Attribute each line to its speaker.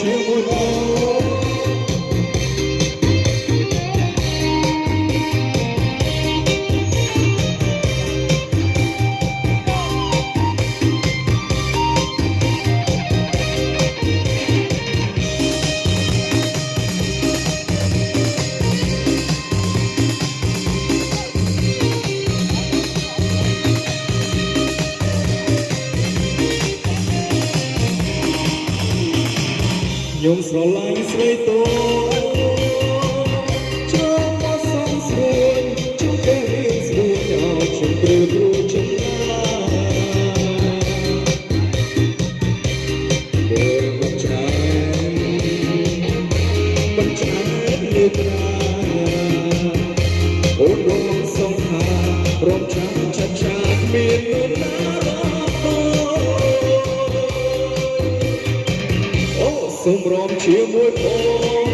Speaker 1: ជាមួយបង ខ្ញុំស្រឡាញ់ស្រីតូចូលមកសំស្រួលជួបគេរៀងស្រួលឲ្យខ្ញុំព្រឺព្រឺចិត្តណាពេលមកច្រើនបញ្ឆាលើប្រាអូនរងសំខារំចាំ um prompte muito bom.